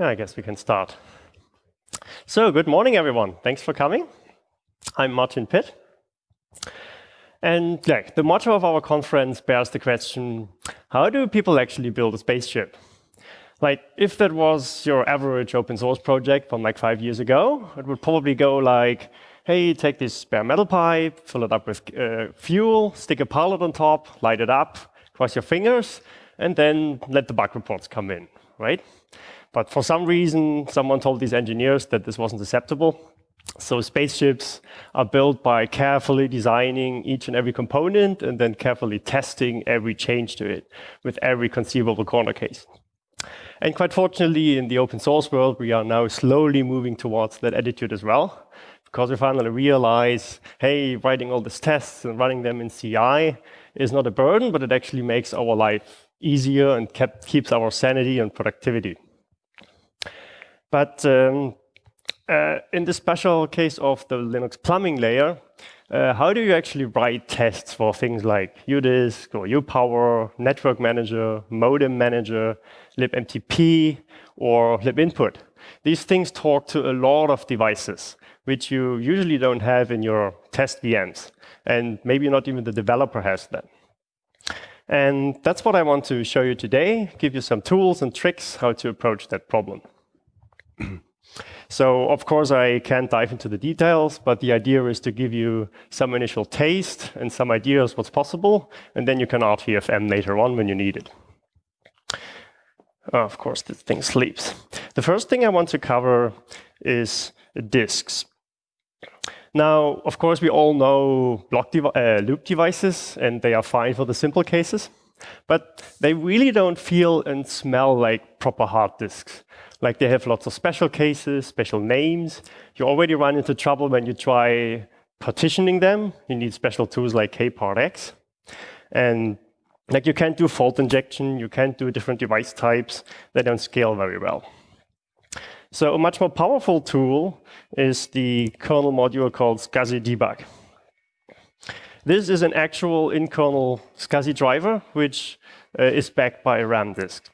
Yeah, I guess we can start. So, good morning, everyone. Thanks for coming. I'm Martin Pitt. And yeah, the motto of our conference bears the question, how do people actually build a spaceship? Like, if that was your average open source project from like five years ago, it would probably go like, hey, take this bare metal pipe, fill it up with uh, fuel, stick a pilot on top, light it up, cross your fingers, and then let the bug reports come in, right? But for some reason, someone told these engineers that this wasn't acceptable. So spaceships are built by carefully designing each and every component and then carefully testing every change to it with every conceivable corner case. And quite fortunately, in the open source world, we are now slowly moving towards that attitude as well, because we finally realize, hey, writing all these tests and running them in CI is not a burden, but it actually makes our life easier and kept, keeps our sanity and productivity. But um, uh, in the special case of the Linux plumbing layer, uh, how do you actually write tests for things like udisk or upower, network manager, modem manager, libmtp, or libinput? These things talk to a lot of devices, which you usually don't have in your test VMs. And maybe not even the developer has them. And that's what I want to show you today, give you some tools and tricks how to approach that problem. so of course, I can't dive into the details, but the idea is to give you some initial taste and some ideas what's possible, and then you can RTFM later on when you need it. Of course, this thing sleeps. The first thing I want to cover is disks. Now, of course, we all know block devi uh, loop devices, and they are fine for the simple cases. But they really don't feel and smell like proper hard disks. Like they have lots of special cases, special names. You already run into trouble when you try partitioning them. You need special tools like kpartx. And like you can't do fault injection, you can't do different device types. They don't scale very well. So a much more powerful tool is the kernel module called SCSI debug. This is an actual in-kernel SCSI driver, which uh, is backed by a RAM disk.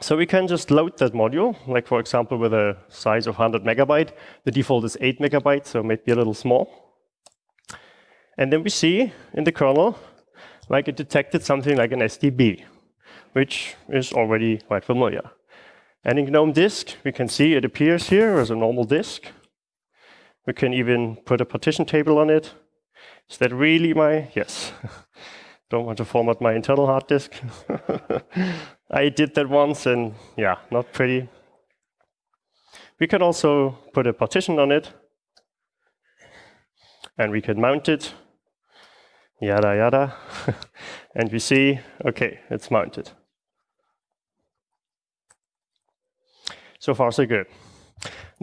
So we can just load that module, like for example, with a size of 100 megabyte. The default is 8 megabytes, so maybe a little small. And then we see in the kernel, like it detected something like an SDB, which is already quite familiar. And in GNOME disk, we can see it appears here as a normal disk. We can even put a partition table on it. Is that really my, yes. Don't want to format my internal hard disk. I did that once and yeah, not pretty. We can also put a partition on it and we can mount it, yada yada. and we see, okay, it's mounted. So far, so good.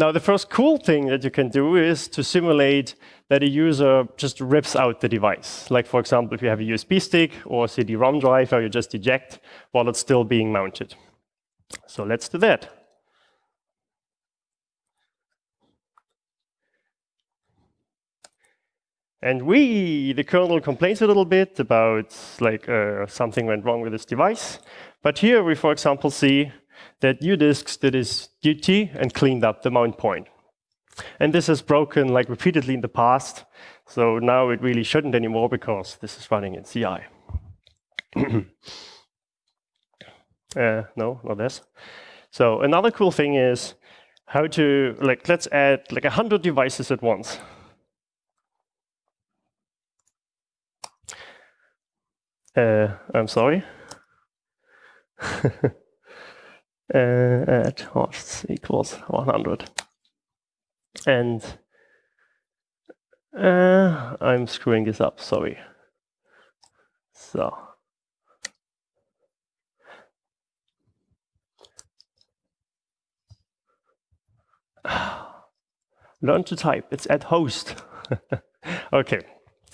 Now, the first cool thing that you can do is to simulate that a user just rips out the device. Like, for example, if you have a USB stick or a CD-ROM drive, or you just eject while it's still being mounted. So let's do that. And we, the kernel complains a little bit about like uh, something went wrong with this device. But here we, for example, see that udisks did its duty and cleaned up the mount point. And this has broken like repeatedly in the past. So now it really shouldn't anymore because this is running in CI. uh, no, not this. So another cool thing is how to, like, let's add like 100 devices at once. Uh, I'm sorry. at hosts equals 100. And uh, I'm screwing this up, sorry. So. Learn to type, it's at host. okay,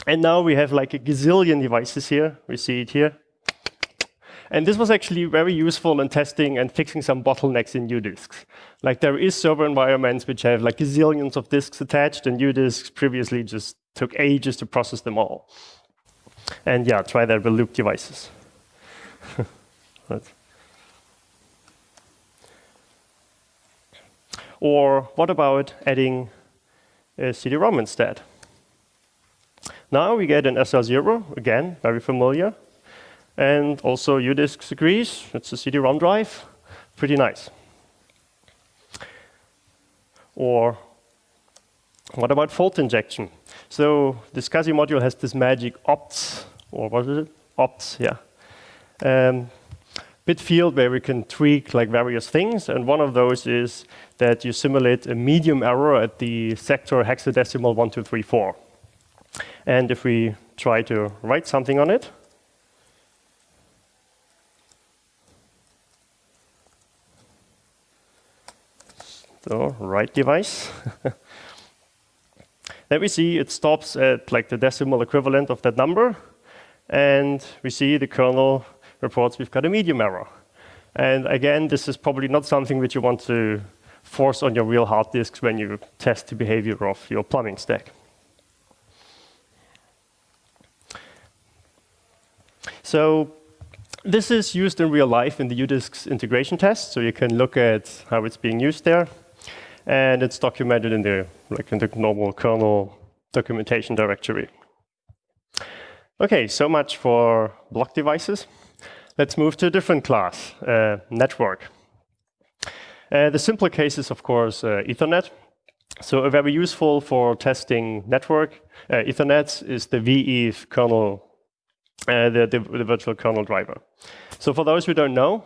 and now we have like a gazillion devices here. We see it here. And this was actually very useful in testing and fixing some bottlenecks in udisks. Like there is server environments which have like zillions of disks attached, and udisks previously just took ages to process them all. And yeah, try that with loop devices. Or what about adding a CD-ROM instead? Now we get an SR0, again, very familiar. And also UDisks agrees, it's a CD-ROM drive, pretty nice. Or what about fault injection? So the SCSI module has this magic opts, or what is it? Opts, yeah. Um, bit field where we can tweak like various things, and one of those is that you simulate a medium error at the sector hexadecimal 1234. And if we try to write something on it, so write device, then we see it stops at like the decimal equivalent of that number, and we see the kernel reports we've got a medium error. And again, this is probably not something which you want to force on your real hard disks when you test the behavior of your plumbing stack. So this is used in real life in the UDisks integration test, so you can look at how it's being used there. And it's documented in the, like in the normal kernel documentation directory. Okay, so much for block devices. Let's move to a different class, uh, network. Uh, the simpler case is, of course, uh, Ethernet. So a very useful for testing network uh, Ethernet is the vEth kernel, uh, the, the, the, virtual kernel driver. So for those who don't know,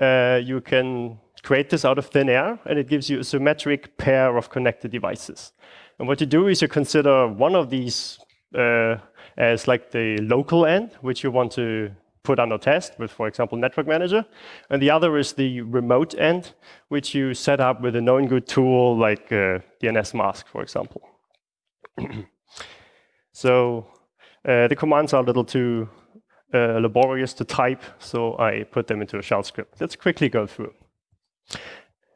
uh, you can create this out of thin air, and it gives you a symmetric pair of connected devices. And what you do is you consider one of these uh, as like the local end, which you want to put under test with, for example, Network Manager. And the other is the remote end, which you set up with a known good tool like uh, dnsmasq, for example. so uh, the commands are a little too uh, laborious to type, so I put them into a shell script. Let's quickly go through.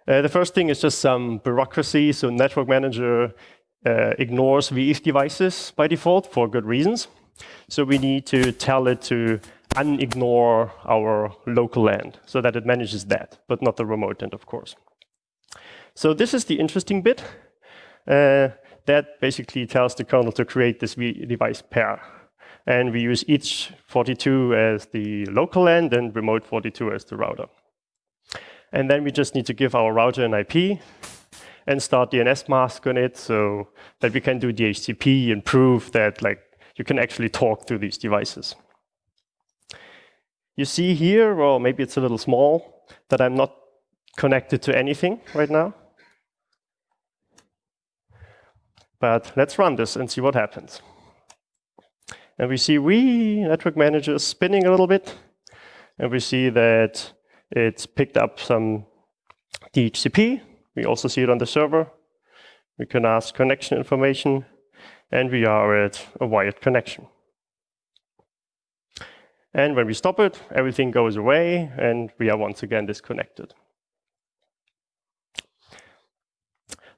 Uh, the first thing is just some bureaucracy. So Network Manager uh, ignores vEth devices by default for good reasons. So we need to tell it to unignore our local end so that it manages that, but not the remote end, of course. So this is the interesting bit. Uh, that basically tells the kernel to create this device pair. And we use each 42 as the local end and remote 42 as the router. And then we just need to give our router an IP and start dnsmasq on it so that we can do DHCP and prove that like you can actually talk to these devices. You see here, or maybe it's a little small, that I'm not connected to anything right now. But let's run this and see what happens. And we see we, network manager, spinning a little bit. And we see that it's picked up some DHCP. We also see it on the server. We can ask connection information, and we are at a wired connection. And when we stop it, everything goes away, and we are once again disconnected.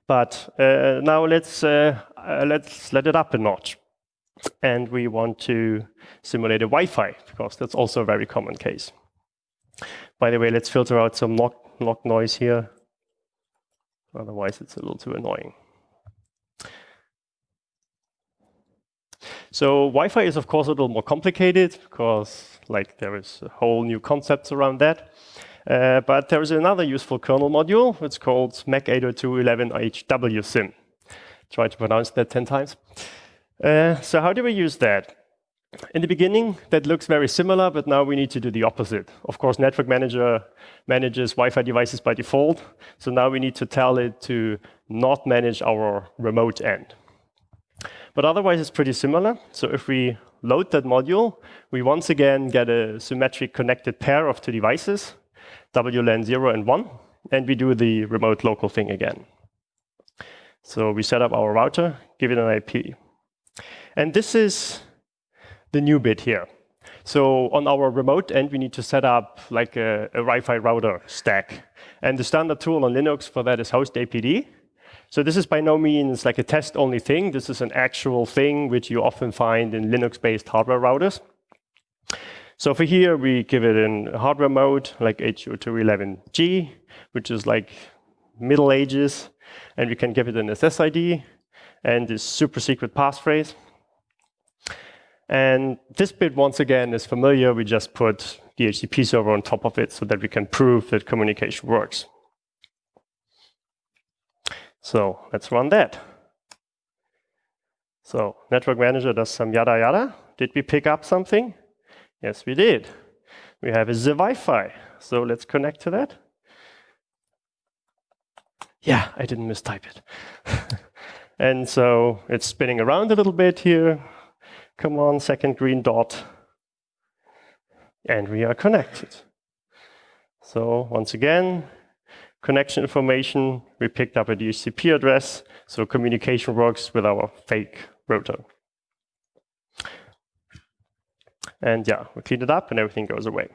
But uh, now let's, uh, uh, let's let it up a notch. And we want to simulate a Wi-Fi, because that's also a very common case. By the way, let's filter out some knock, knock noise here. Otherwise, it's a little too annoying. So Wi-Fi is, of course, a little more complicated because like there is a whole new concepts around that. Uh, but there is another useful kernel module. It's called MAC 802.11hwsim. Try to pronounce that 10 times. Uh, so how do we use that? In the beginning, that looks very similar, but now we need to do the opposite. Of course, Network Manager manages Wi-Fi devices by default. So now we need to tell it to not manage our remote end. But otherwise, it's pretty similar. So if we load that module, we once again get a symmetric connected pair of two devices, WLAN 0 and 1, and we do the remote local thing again. So we set up our router, give it an IP. And this is the new bit here. So on our remote end, we need to set up like a, a Wi-Fi router stack. And the standard tool on Linux for that is HostAPD. So this is by no means like a test-only thing. This is an actual thing which you often find in Linux-based hardware routers. So for here, we give it in hardware mode, like HO211G, which is like Middle Ages, and we can give it an SSID and this super secret passphrase. And this bit, once again, is familiar. We just put the HTTP server on top of it so that we can prove that communication works. So let's run that. So network manager does some yada yada. Did we pick up something? Yes, we did. We have a the Wi-Fi. So let's connect to that. Yeah, I didn't mistype it. and so it's spinning around a little bit here. Come on, second green dot. And we are connected. So once again, connection information, we picked up a DHCP address, so communication works with our fake router. And yeah, we clean it up and everything goes away.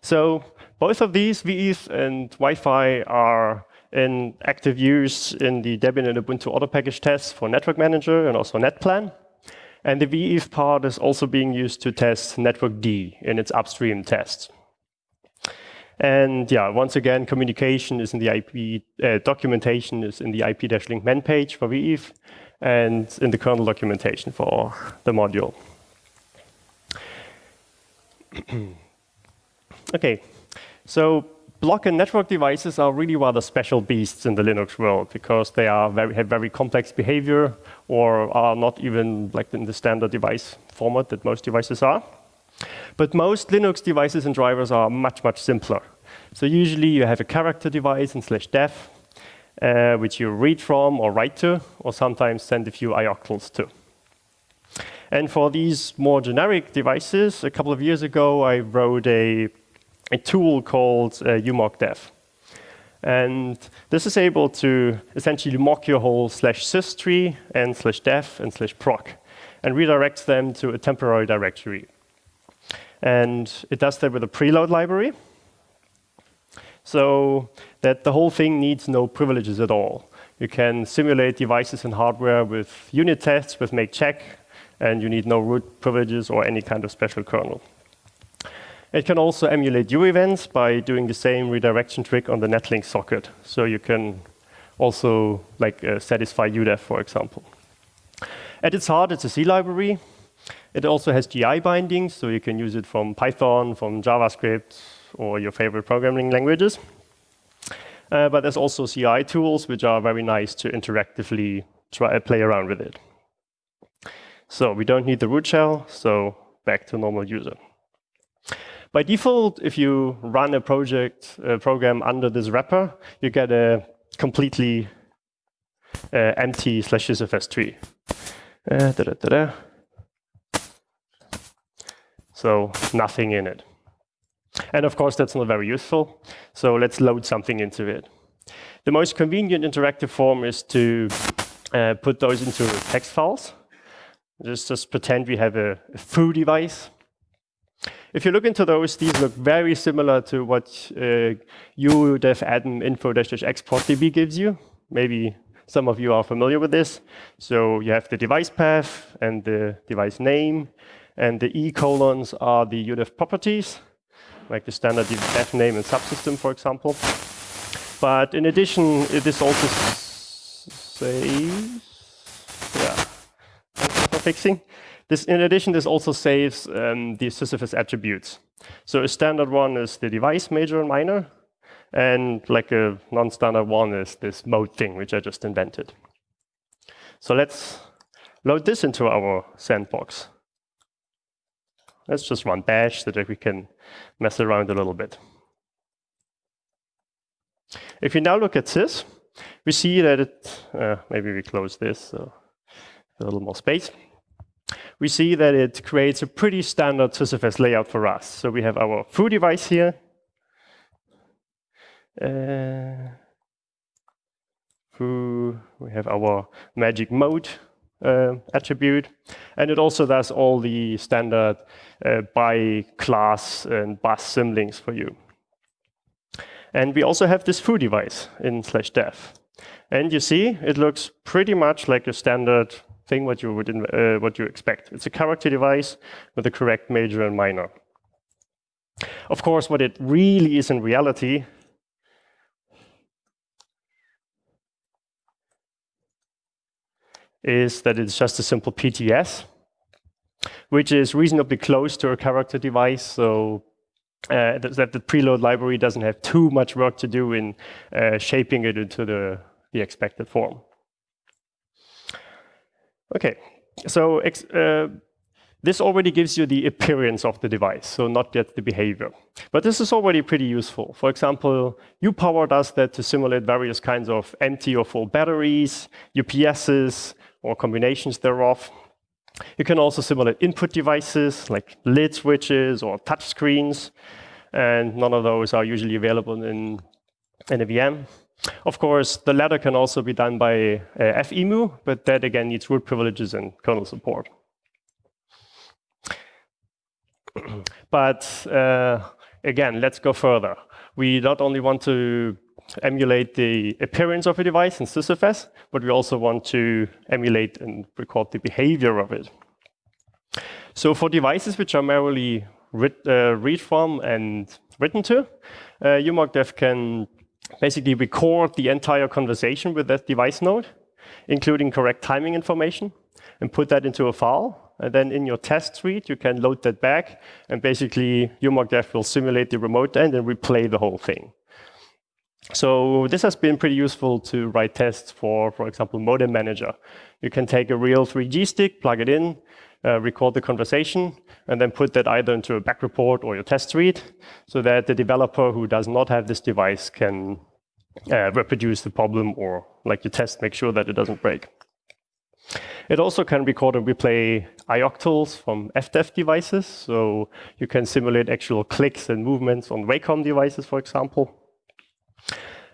So both of these, vEth and Wi-Fi, are in active use in the Debian and Ubuntu auto package tests for Network Manager and also NetPlan. And the vEth part is also being used to test networkd in its upstream tests. And yeah, once again, communication is in the IP, uh, documentation is in the IP-link man page for vEth and in the kernel documentation for the module. okay, so block and network devices are really rather special beasts in the Linux world because they are very, have very complex behavior or are not even like in the standard device format that most devices are. But most Linux devices and drivers are much, much simpler. So usually you have a character device in slash dev, uh, which you read from or write to, or sometimes send a few ioctls to. And for these more generic devices, a couple of years ago, I wrote a a tool called uh, umockdev. And this is able to essentially mock your whole slash sys tree and slash dev and slash proc and redirects them to a temporary directory. And it does that with a preload library so that the whole thing needs no privileges at all. You can simulate devices and hardware with unit tests, with make check, and you need no root privileges or any kind of special kernel. It can also emulate U events by doing the same redirection trick on the netlink socket. So you can also like uh, satisfy udev, for example. At its heart, it's a C library. It also has GI bindings, so you can use it from Python, from JavaScript, or your favorite programming languages. Uh, but there's also CI tools, which are very nice to interactively try uh, play around with it. So we don't need the root shell, so back to normal user. By default, if you run a project a program under this wrapper, you get a completely uh, empty slash sysfs tree. Uh, da -da -da so nothing in it. And of course, that's not very useful. So let's load something into it. The most convenient interactive form is to uh, put those into text files. Just, just pretend we have a, a foo device if you look into those, these look very similar to what uh, udev adm info export db gives you. Maybe some of you are familiar with this. So you have the device path and the device name, and the E colons are the udev properties, like the standard dev name and subsystem, for example. But in addition, this also saves, yeah, for fixing. This, in addition, this also saves um, the sysfs attributes. So a standard one is the device major and minor, and like a non-standard one is this mode thing, which I just invented. So let's load this into our sandbox. Let's just run bash so that we can mess around a little bit. If you now look at this, we see that it, uh, maybe we close this, so a little more space we see that it creates a pretty standard SysFS layout for us. So we have our foo device here. Uh, foo, we have our magic mode uh, attribute. And it also does all the standard uh, by class and bus symlinks for you. And we also have this foo device in slash dev. And you see, it looks pretty much like a standard thing what you would uh, what you expect. It's a character device with the correct major and minor. Of course, what it really is in reality is that it's just a simple PTS, which is reasonably close to a character device. So uh, that the preload library doesn't have too much work to do in uh, shaping it into the, the expected form. Okay, so uh, this already gives you the appearance of the device, so not yet the behavior. But this is already pretty useful. For example, UPower does that to simulate various kinds of empty or full batteries, UPSs, or combinations thereof. You can also simulate input devices like lid switches or touch screens, and none of those are usually available in, in a VM. Of course, the latter can also be done by uh, FEMU, but that again needs root privileges and kernel support. but uh, again, let's go further. We not only want to emulate the appearance of a device in SysFS, but we also want to emulate and record the behavior of it. So for devices which are merely read, uh, read from and written to, uh, can basically record the entire conversation with that device node, including correct timing information, and put that into a file. And then in your test suite, you can load that back, and basically UMockDev will simulate the remote end and replay the whole thing. So this has been pretty useful to write tests for, for example, Modem Manager. You can take a real 3G stick, plug it in, uh, record the conversation, and then put that either into a back report or your test suite, so that the developer who does not have this device can uh, reproduce the problem or, like you test, make sure that it doesn't break. It also can record and replay ioctls from evdev devices, so you can simulate actual clicks and movements on Wacom devices, for example.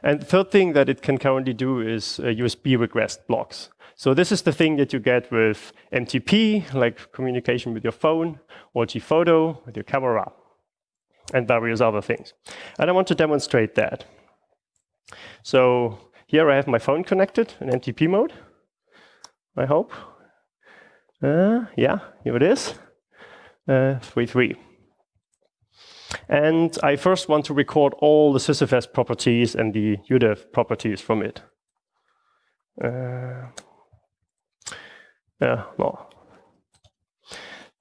And the third thing that it can currently do is uh, USB regressed blocks. So this is the thing that you get with MTP, like communication with your phone, or Gphoto with your camera, and various other things. And I want to demonstrate that. So here I have my phone connected in MTP mode, I hope. Uh, yeah, here it is, uh, 3.3. And I first want to record all the SysFS properties and the UDEV properties from it. Uh, yeah, no.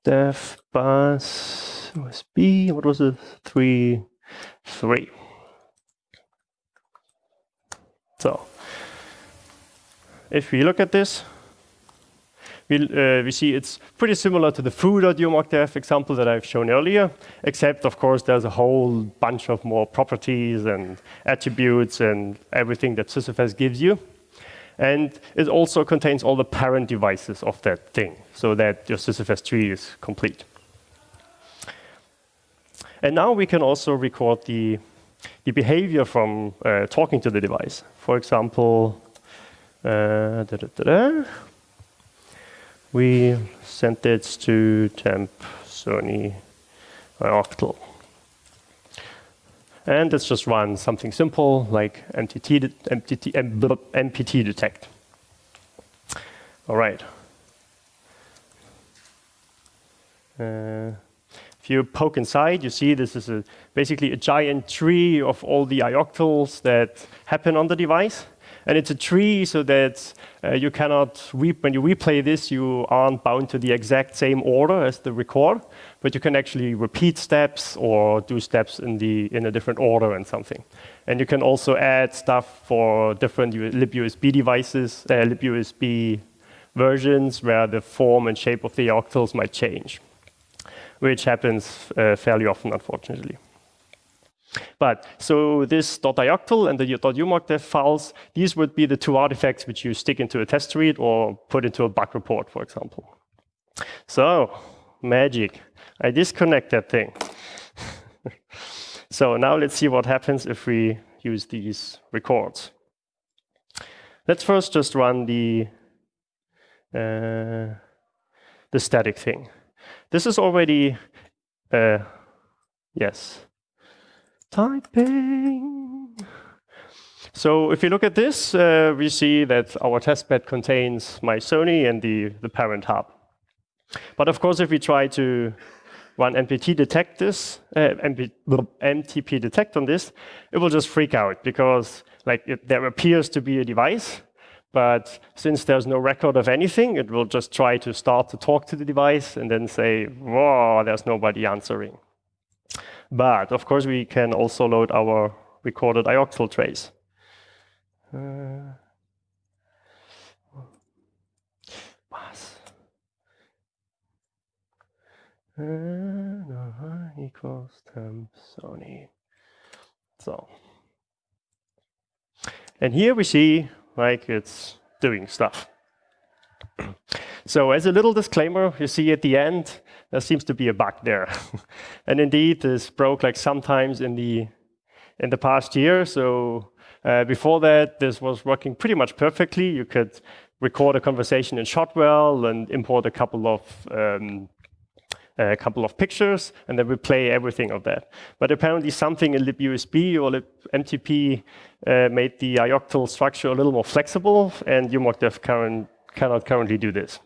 Def bus USB, what was it? Three, three. So, if we look at this, we, uh, we see it's pretty similar to the foo.umockdev example that I've shown earlier, except of course there's a whole bunch of more properties and attributes and everything that SysFS gives you. And it also contains all the parent devices of that thing, so that your SysFS tree is complete. And now we can also record the, the behavior from uh, talking to the device. For example, uh, da -da -da we sent it to temp Sony octal. And let's just run something simple like MTT, MTT, MPT detect. All right. Uh, if you poke inside, you see this is a, basically a giant tree of all the ioctls that happen on the device. And it's a tree so that uh, you cannot, when you replay this, you aren't bound to the exact same order as the record, but you can actually repeat steps or do steps in, the, in a different order and something. And you can also add stuff for different libUSB devices, uh, libUSB versions where the form and shape of the octals might change, which happens uh, fairly often, unfortunately. But so this .ioctl and the .umockdev files, these would be the two artifacts which you stick into a test suite or put into a bug report, for example. So, magic. I disconnect that thing. so now let's see what happens if we use these records. Let's first just run the, uh, the static thing. This is already, uh, yes, Typing. So if you look at this, uh, we see that our testbed contains my Sony and the, the parent hub. But of course, if we try to run MPT detect this, uh, MP, MTP detect on this, it will just freak out because like it, there appears to be a device, But since there's no record of anything, it will just try to start to talk to the device and then say, whoa, there's nobody answering. But of course, we can also load our recorded ioctl trace. Uh, uh, equals temp Sony. So, and here we see like it's doing stuff. so as a little disclaimer, you see at the end, there seems to be a bug there. and indeed, this broke like sometimes in the in the past year. So uh, before that, this was working pretty much perfectly. You could record a conversation in Shotwell and import a couple of um, a couple of pictures, and then we play everything of that. But apparently something in libUSB or libMTP uh, made the ioctl structure a little more flexible, and UMockDev current, cannot currently do this.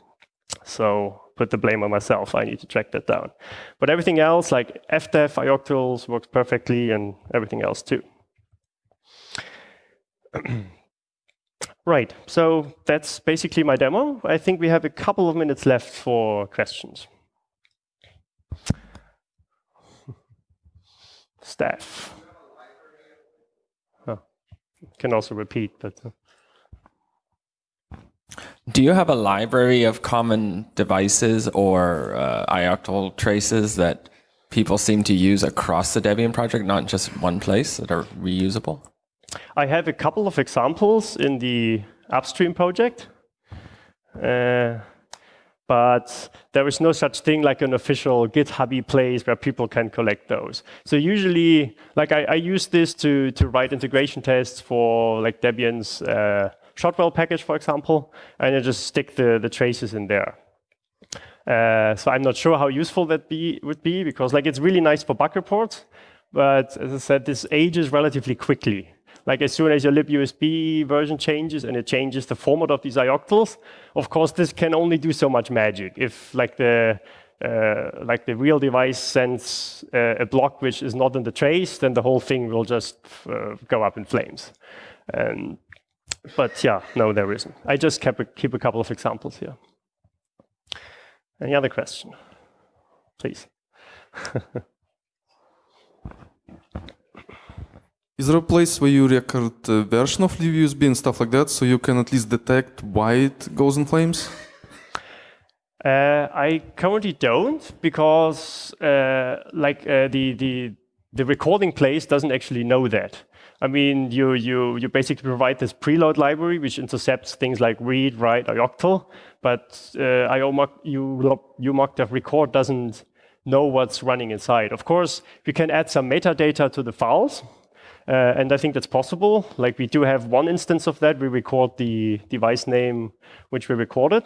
So put the blame on myself. I need to track that down. But everything else, like evdev, ioctls, works perfectly, and everything else too. right, so that's basically my demo. I think we have a couple of minutes left for questions. staff. Oh, can also repeat, but. Uh. Do you have a library of common devices or uh, traces that people seem to use across the Debian project, not just one place that are reusable? I have a couple of examples in the upstream project. Uh, but there is no such thing like an official GitHub place where people can collect those. So usually, like I, I use this to, to write integration tests for like Debian's uh, Shotwell package, for example, and you just stick the, the traces in there. Uh, so I'm not sure how useful that be, would be because like it's really nice for bug reports, but as I said, this ages relatively quickly. Like as soon as your libUSB version changes and it changes the format of these ioctls, of course, this can only do so much magic. If like the uh, like the real device sends uh, a block which is not in the trace, then the whole thing will just uh, go up in flames. Um, but yeah, no, there isn't. I just kept a, keep a couple of examples here. Any other question? Please. Is there a place where you record a version of libUSB and stuff like that, so you can at least detect why it goes in flames? Uh, I currently don't because uh, like uh, the the the recording place doesn't actually know that. I mean, you you you basically provide this preload library which intercepts things like read, write, ioctl, but uh, IOMOC, you UMockDev record doesn't know what's running inside. Of course, we can add some metadata to the files, uh, and I think that's possible. Like we do have one instance of that. We record the device name which we recorded.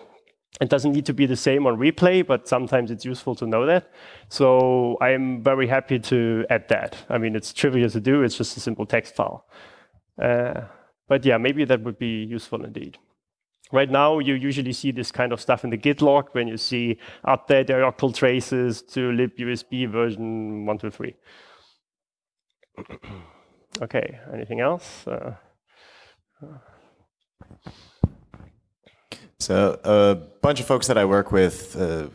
It doesn't need to be the same on replay, but sometimes it's useful to know that. So I'm very happy to add that. I mean, it's trivial to do. It's just a simple text file. Uh, but yeah, maybe that would be useful indeed. Right now, you usually see this kind of stuff in the Git log when you see update ioctl traces to libUSB version 123. Okay, anything else? Uh, so a bunch of folks that I work with uh,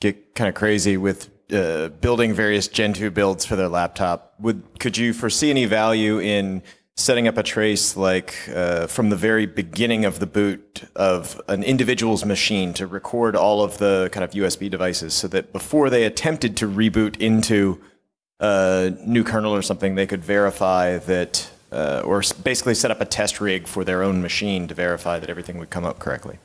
get kind of crazy with uh, building various Gentoo builds for their laptop. Would Could you foresee any value in setting up a trace like uh, from the very beginning of the boot of an individual's machine to record all of the kind of USB devices so that before they attempted to reboot into a new kernel or something, they could verify that, uh, or basically set up a test rig for their own machine to verify that everything would come up correctly.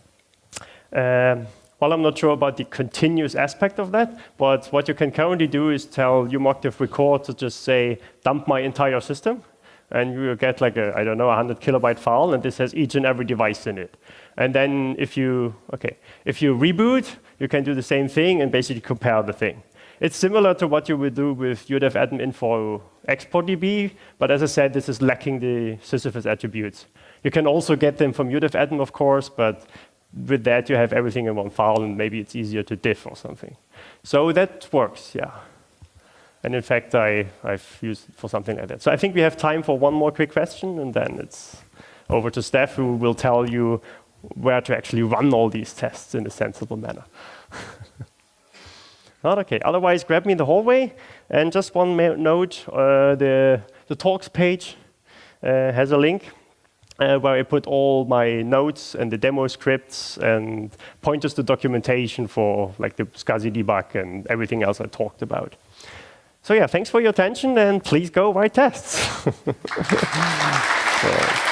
Um, well, I'm not sure about the continuous aspect of that, but what you can currently do is tell UMockDev record to just say, dump my entire system, and you will get like a, I don't know, a 100 kilobyte file, and this has each and every device in it. And then if you, okay, if you reboot, you can do the same thing and basically compare the thing. It's similar to what you would do with UDEV admin info export DB, but as I said, this is lacking the sysfs attributes. You can also get them from UDEV admin, of course, but with that you have everything in one file and maybe it's easier to diff or something. So that works, yeah. And in fact, I, I've used it for something like that. So I think we have time for one more quick question and then it's over to Steph, who will tell you where to actually run all these tests in a sensible manner. Not okay. Otherwise, grab me in the hallway. And just one note: uh, the the talks page uh, has a link uh, where I put all my notes and the demo scripts and pointers to documentation for like the SCSI debug and everything else I talked about. So yeah, thanks for your attention and please go write tests. so.